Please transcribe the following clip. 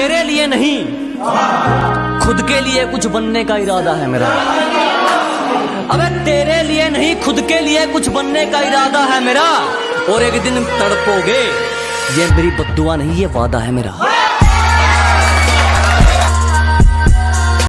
तेरे लिए नहीं। खुद के लिए कुछ बनने का इरादा है मेरा। अबे, तेरे लिए नहीं, खुद के लिए कुछ बनने का इरादा है मेरा। और एक दिन तड़पोगे। ये मेरी बदुआ नहीं, ये वादा है मेरा।